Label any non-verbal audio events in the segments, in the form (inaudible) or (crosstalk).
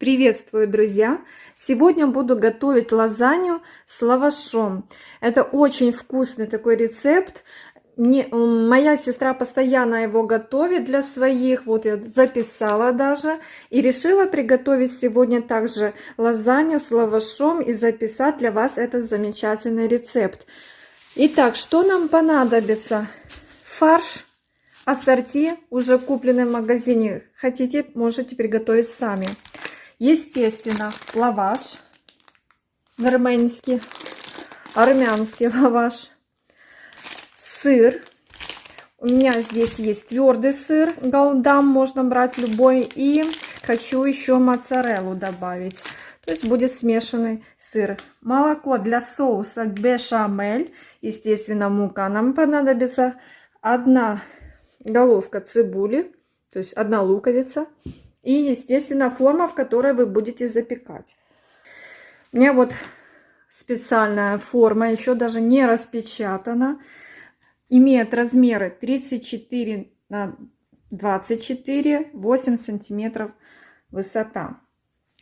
Приветствую, друзья! Сегодня буду готовить лазанью с лавашом. Это очень вкусный такой рецепт. Мне, моя сестра постоянно его готовит для своих. Вот я записала даже. И решила приготовить сегодня также лазанью с лавашом и записать для вас этот замечательный рецепт. Итак, что нам понадобится? Фарш ассорти, уже купленный в магазине. Хотите, можете приготовить сами. Естественно, лаваш армянский, армянский лаваш, сыр. У меня здесь есть твердый сыр, галдам, можно брать любой. И хочу еще моцареллу добавить. То есть будет смешанный сыр. Молоко для соуса бешамель. Естественно, мука нам понадобится. Одна головка цибули, то есть одна луковица. И, естественно, форма, в которой вы будете запекать. У меня вот специальная форма, еще даже не распечатана. Имеет размеры 34 на 24, 8 сантиметров высота.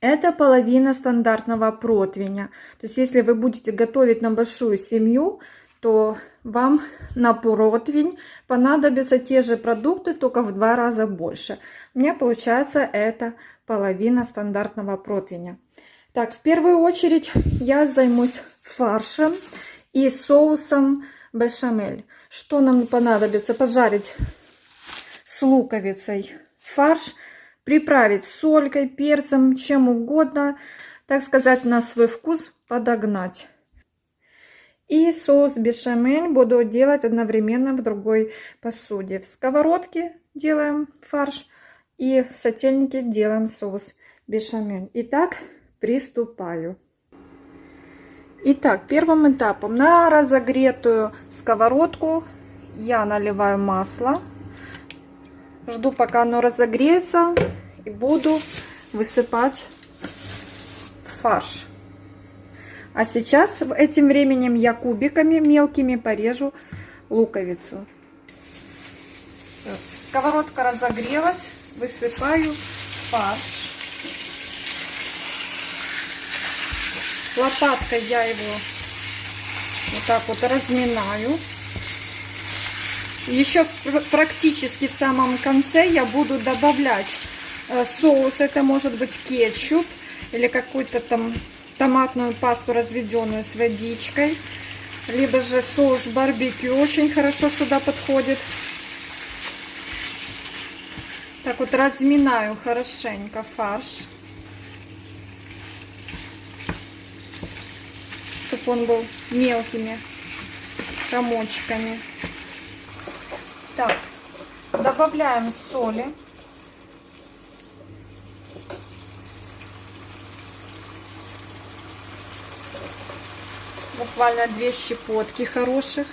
Это половина стандартного противня. То есть, если вы будете готовить на большую семью, то вам на противень понадобятся те же продукты, только в два раза больше. У меня получается это половина стандартного противня. Так, в первую очередь я займусь фаршем и соусом бешамель. Что нам понадобится? Пожарить с луковицей фарш, приправить солькой, перцем, чем угодно, так сказать, на свой вкус подогнать. И соус бешамель буду делать одновременно в другой посуде. В сковородке делаем фарш и в сотельнике делаем соус бешамель. Итак, приступаю. Итак, первым этапом на разогретую сковородку я наливаю масло. Жду, пока оно разогреется и буду высыпать фарш. А сейчас этим временем я кубиками мелкими порежу луковицу. Сковородка разогрелась, высыпаю фарш. Лопаткой я его вот так вот разминаю. Еще практически в самом конце я буду добавлять э, соус. Это может быть кетчуп или какой-то там томатную пасту разведенную с водичкой. Либо же соус барбекю очень хорошо сюда подходит. Так вот разминаю хорошенько фарш. Чтобы он был мелкими комочками. Так, добавляем соли. Буквально две щепотки хороших.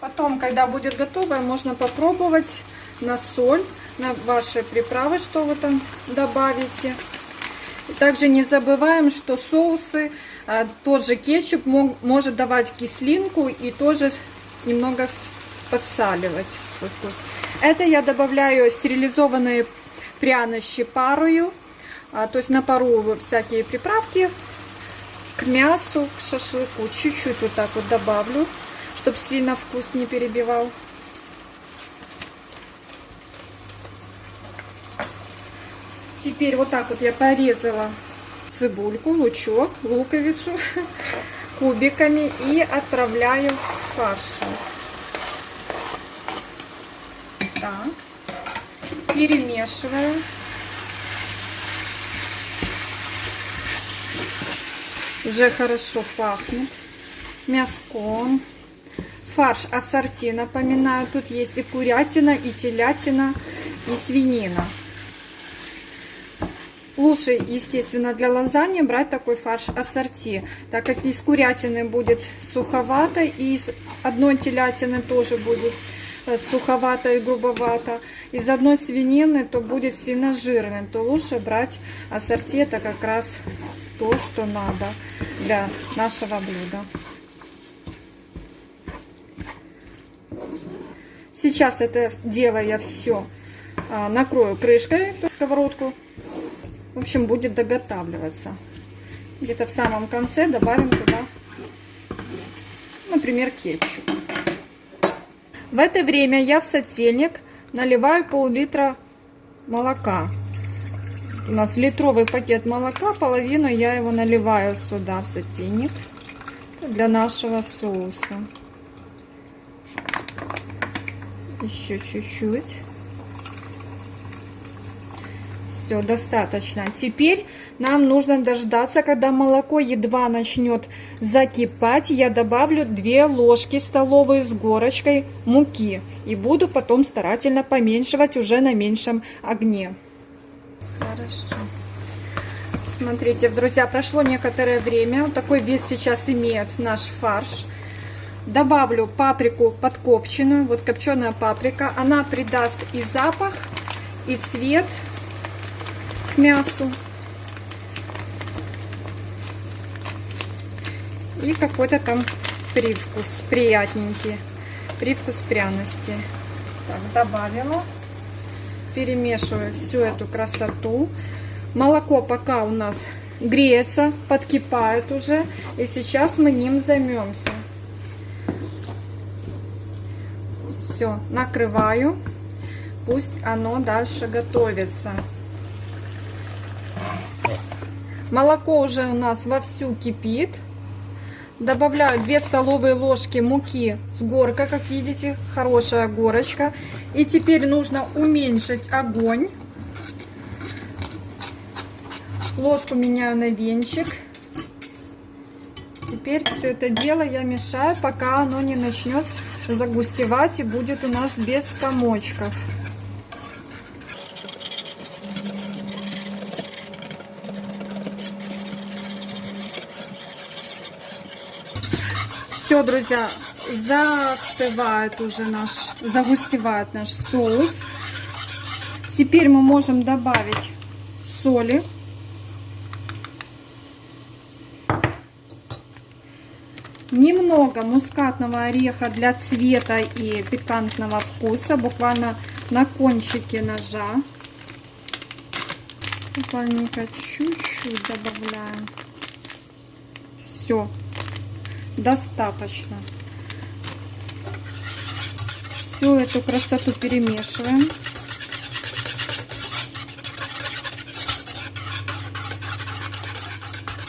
Потом, когда будет готово, можно попробовать на соль, на ваши приправы, что вы там добавите. Также не забываем, что соусы, а, тот же кетчуп мог, может давать кислинку и тоже немного подсаливать свой вкус. Это я добавляю стерилизованные прянощи парую, а, то есть на пару всякие приправки к мясу, к шашлыку чуть-чуть вот так вот добавлю, чтобы сильно вкус не перебивал. Теперь вот так вот я порезала цибульку, лучок, луковицу (laughs) кубиками и отправляю в фарш. Так, перемешиваю. Уже хорошо пахнет мяском. Фарш ассорти, напоминаю, тут есть и курятина, и телятина, и свинина. Лучше, естественно, для лазаньи брать такой фарш ассорти, так как из курятины будет суховато, и из одной телятины тоже будет суховато и грубовато. Из одной свинины то будет сильно жирным, то лучше брать ассорти, это как раз то, что надо для нашего блюда. Сейчас это дело я все а, накрою крышкой сковородку. В общем, будет доготавливаться. Где-то в самом конце добавим туда, например, кетчуп. В это время я в сотельник наливаю пол-литра молока. У нас литровый пакет молока, половину я его наливаю сюда, в сотейник, для нашего соуса. Еще чуть-чуть. Все, достаточно. Теперь нам нужно дождаться, когда молоко едва начнет закипать. Я добавлю 2 ложки столовые с горочкой муки. И буду потом старательно поменьшивать уже на меньшем огне. Хорошо. Смотрите, друзья, прошло некоторое время. Вот такой вид сейчас имеет наш фарш. Добавлю паприку подкопченную, вот копченая паприка. Она придаст и запах, и цвет мясу. И какой-то там привкус приятненький. Привкус пряности. Так, добавила. Перемешиваю всю эту красоту. Молоко пока у нас греется, подкипает уже. И сейчас мы ним займемся. Все, накрываю. Пусть оно дальше готовится. Молоко уже у нас вовсю кипит. Добавляю 2 столовые ложки муки с горкой, как видите, хорошая горочка. И теперь нужно уменьшить огонь. Ложку меняю на венчик. Теперь все это дело я мешаю, пока оно не начнет загустевать и будет у нас без комочков. Все, друзья, застывает уже наш, загустевает наш соус. Теперь мы можем добавить соли. Немного мускатного ореха для цвета и пикантного вкуса, буквально на кончике ножа. Буквально чуть-чуть добавляем. Все, достаточно. Всю эту красоту перемешиваем.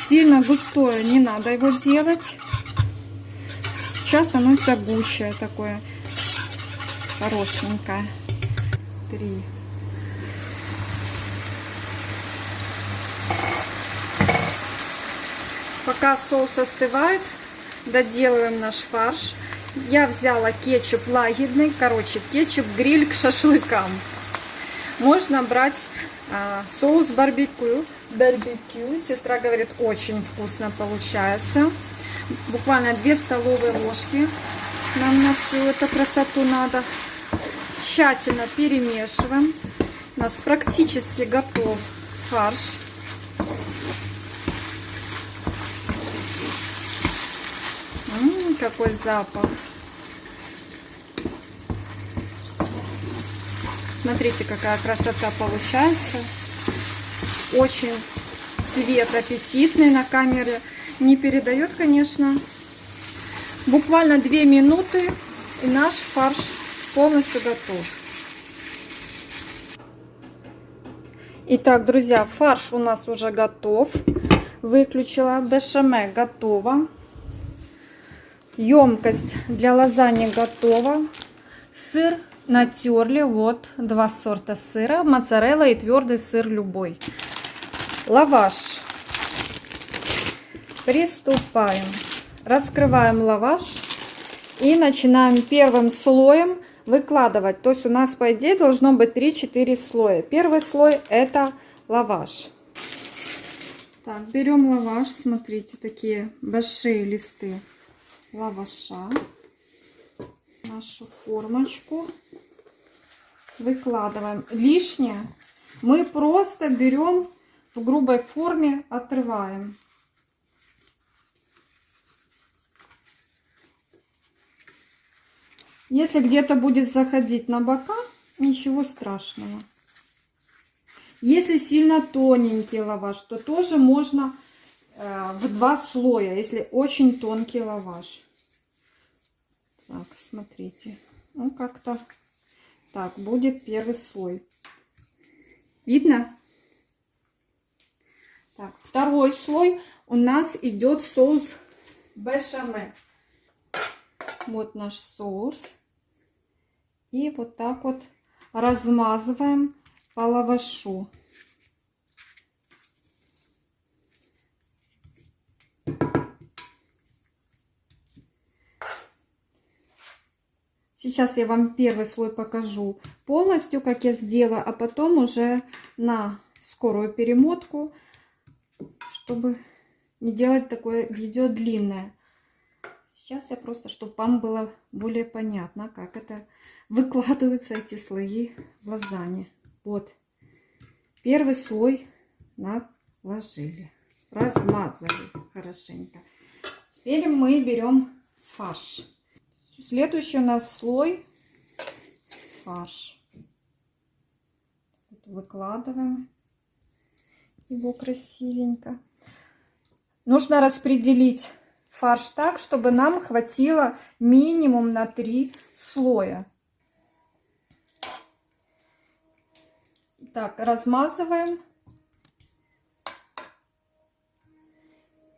Сильно густое не надо его делать. Сейчас оно тягучее такое, хорошенькое. Три. Пока соус остывает, доделываем наш фарш. Я взяла кетчуп лагерный, короче, кетчуп гриль к шашлыкам. Можно брать а, соус барбекю, барбекю. Сестра говорит, очень вкусно получается. Буквально 2 столовые ложки нам на всю эту красоту надо. Тщательно перемешиваем. У нас практически готов фарш. Какой запах. Смотрите, какая красота получается. Очень цвет аппетитный на камере не передает, конечно. Буквально 2 минуты и наш фарш полностью готов. Итак, друзья, фарш у нас уже готов. Выключила. Бешаме готово. Емкость для лазаньи готова. Сыр натерли. Вот два сорта сыра. Моцарелла и твердый сыр любой. Лаваш Приступаем. Раскрываем лаваш и начинаем первым слоем выкладывать. То есть у нас, по идее, должно быть 3-4 слоя. Первый слой это лаваш. Так, берем лаваш. Смотрите, такие большие листы лаваша. Нашу формочку. Выкладываем. Лишнее мы просто берем в грубой форме, отрываем. Если где-то будет заходить на бока, Ничего страшного. Если сильно тоненький лаваш, то тоже можно в два слоя, если очень тонкий лаваш. Так, смотрите. Ну, как-то так будет первый слой. Видно? Так, второй слой у нас идет соус бешамель. Вот наш соус. И вот так вот размазываем по лавашу. Сейчас я вам первый слой покажу полностью, как я сделаю, а потом уже на скорую перемотку, чтобы не делать такое видео длинное. Сейчас я просто, чтобы вам было более понятно, как это выкладываются эти слои в лазанье. Вот. Первый слой наложили. Размазали хорошенько. Теперь мы берем фарш. Следующий у нас слой фарш. Выкладываем его красивенько. Нужно распределить фарш так, чтобы нам хватило минимум на три слоя. Так, размазываем.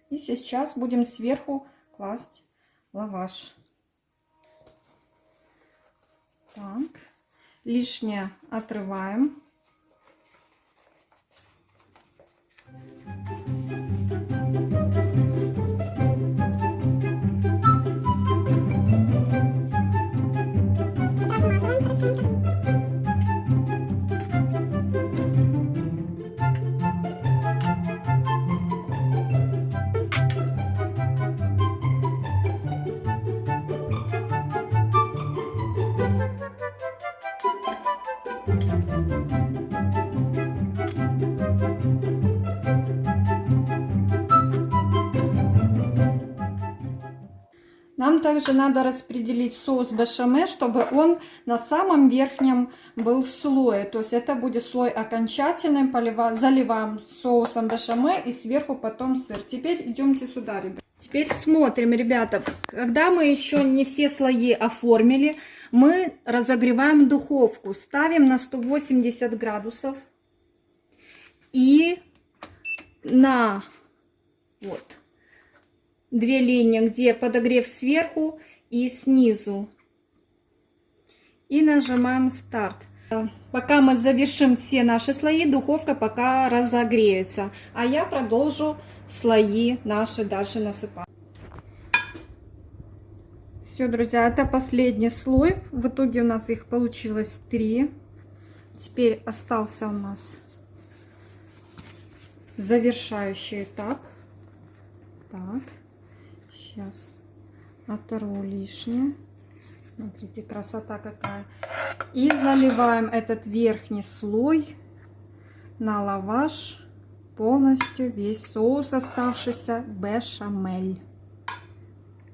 И сейчас будем сверху класть лаваш. Так, лишнее отрываем. Также надо распределить соус бешамель, чтобы он на самом верхнем был слое. То есть это будет слой окончательный. Полива... Заливаем соусом бешамель и сверху потом сыр. Теперь идемте сюда, ребята. Теперь смотрим, ребята, когда мы еще не все слои оформили, мы разогреваем духовку, ставим на 180 градусов и на вот две линии, где подогрев сверху и снизу. И нажимаем старт. Пока мы завершим все наши слои, духовка пока разогреется. А я продолжу слои наши дальше насыпать. Все, друзья, это последний слой. В итоге у нас их получилось три. Теперь остался у нас завершающий этап. Так. Сейчас оторву лишнее. Смотрите, красота какая. И заливаем этот верхний слой на лаваш полностью весь соус оставшийся бешамель.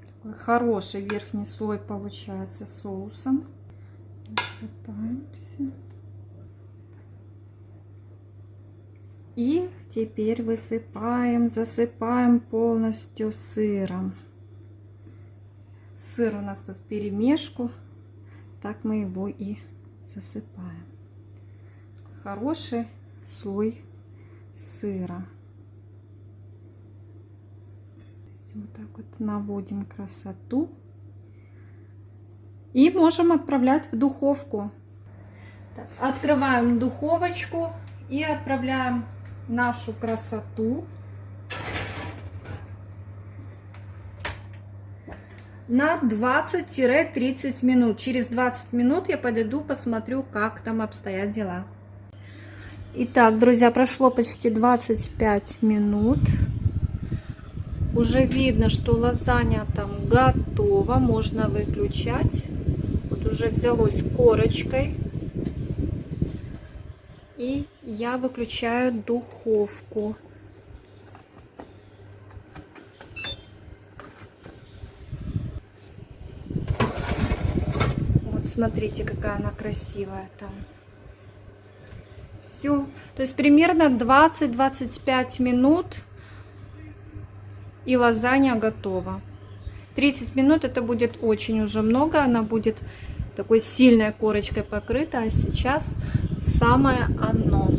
Такой хороший верхний слой получается соусом. Насыпаемся. И теперь высыпаем, засыпаем полностью сыром сыр у нас тут перемешку. Так мы его и засыпаем. Хороший слой сыра. Вот так вот наводим красоту. И можем отправлять в духовку. Так, открываем духовочку и отправляем нашу красоту на 20-30 минут. Через 20 минут я подойду, посмотрю, как там обстоят дела. Итак, друзья, прошло почти 25 минут. Уже видно, что лазанья там готова. Можно выключать. Вот уже взялось корочкой. И я выключаю духовку. Смотрите, какая она красивая там. Все. То есть примерно 20-25 минут и лазанья готова. 30 минут это будет очень уже много. Она будет такой сильной корочкой покрыта. А сейчас самое оно.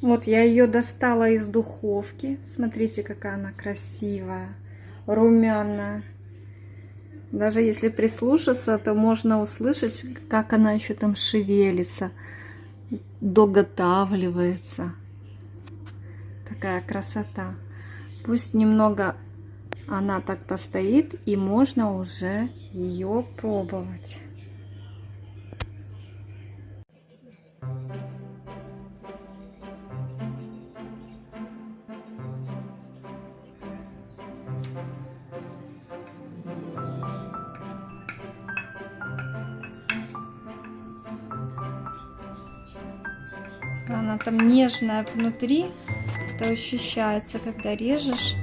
Вот я ее достала из духовки. Смотрите, какая она красивая, румяная. Даже если прислушаться, то можно услышать, как она еще там шевелится, доготавливается. Такая красота. Пусть немного она так постоит, и можно уже ее пробовать. Она там нежная внутри. Это ощущается, когда режешь.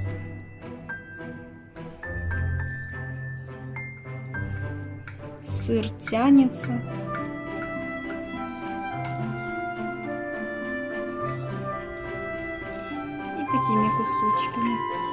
Сыр тянется. И такими кусочками.